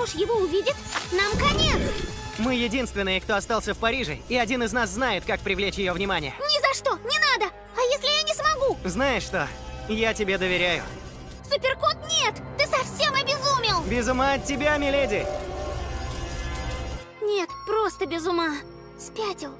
муж его увидит, нам конец! Мы единственные, кто остался в Париже, и один из нас знает, как привлечь ее внимание. Ни за что, не надо! А если я не смогу? Знаешь что? Я тебе доверяю. Суперкот, нет! Ты совсем обезумел! Без ума от тебя, миледи! Нет, просто без ума. Спятил.